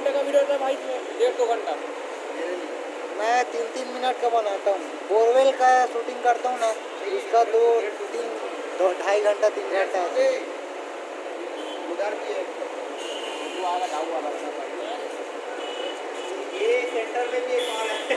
घंटे का वीडियो भाई डेढ़ दो घंटा। मैं तीन तीन मिनट का बनाता हूँ। बोरवेल का शूटिंग करता हूँ ना उसका दो तीन दो ढाई घंटा तीन घंटा उधर भी है ये सेंटर में भी एक और है।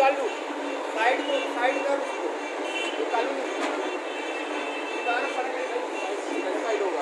निकाल। लूँ साइड को साइड कर उसको। निकालू। निकालना पड़ेगा।